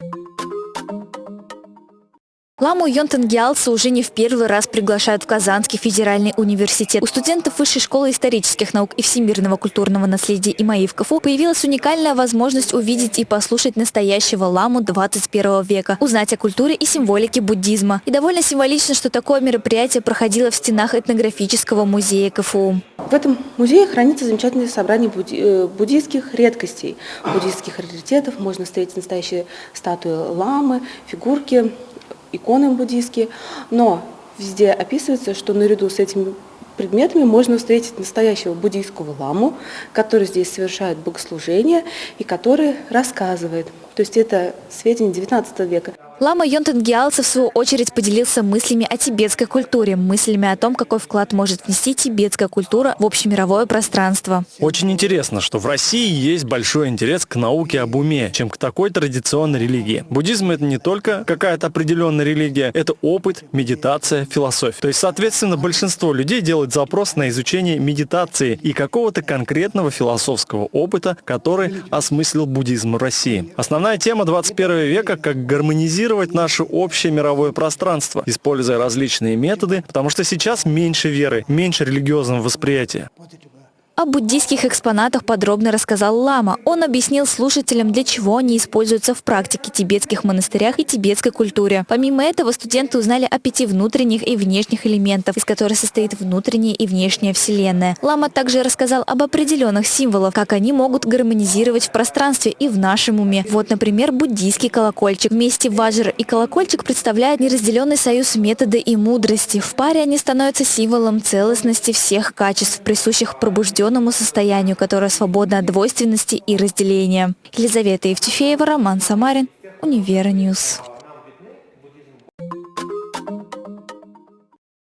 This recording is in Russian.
Thank you Ламу Йонтенгиалса уже не в первый раз приглашают в Казанский федеральный университет. У студентов Высшей школы исторических наук и всемирного культурного наследия ИМАИ в КФУ появилась уникальная возможность увидеть и послушать настоящего ламу 21 века, узнать о культуре и символике буддизма. И довольно символично, что такое мероприятие проходило в стенах этнографического музея КФУ. В этом музее хранится замечательное собрание э, буддийских редкостей, буддийских раритетов. Можно встретить настоящие статуи ламы, фигурки иконы буддийские, но везде описывается, что наряду с этими предметами можно встретить настоящего буддийского ламу, который здесь совершает богослужение и который рассказывает. То есть это сведения 19 века. Лама Йонтен Гиалца, в свою очередь, поделился мыслями о тибетской культуре, мыслями о том, какой вклад может внести тибетская культура в общемировое пространство. Очень интересно, что в России есть большой интерес к науке об уме, чем к такой традиционной религии. Буддизм – это не только какая-то определенная религия, это опыт, медитация, философия. То есть, соответственно, большинство людей делают запрос на изучение медитации и какого-то конкретного философского опыта, который осмыслил буддизм в России. Основная тема 21 века – как гармонизировать моделировать наше общее мировое пространство, используя различные методы, потому что сейчас меньше веры, меньше религиозного восприятия. О буддийских экспонатах подробно рассказал Лама. Он объяснил слушателям, для чего они используются в практике тибетских монастырях и тибетской культуре. Помимо этого, студенты узнали о пяти внутренних и внешних элементах, из которых состоит внутренняя и внешняя вселенная. Лама также рассказал об определенных символах, как они могут гармонизировать в пространстве и в нашем уме. Вот, например, буддийский колокольчик. Вместе ваджра и колокольчик представляют неразделенный союз метода и мудрости. В паре они становятся символом целостности всех качеств, присущих пробужденным определенному состоянию, которое свободно от двойственности и разделения. Елизавета Евтефеева, Роман Самарин, Универньюз.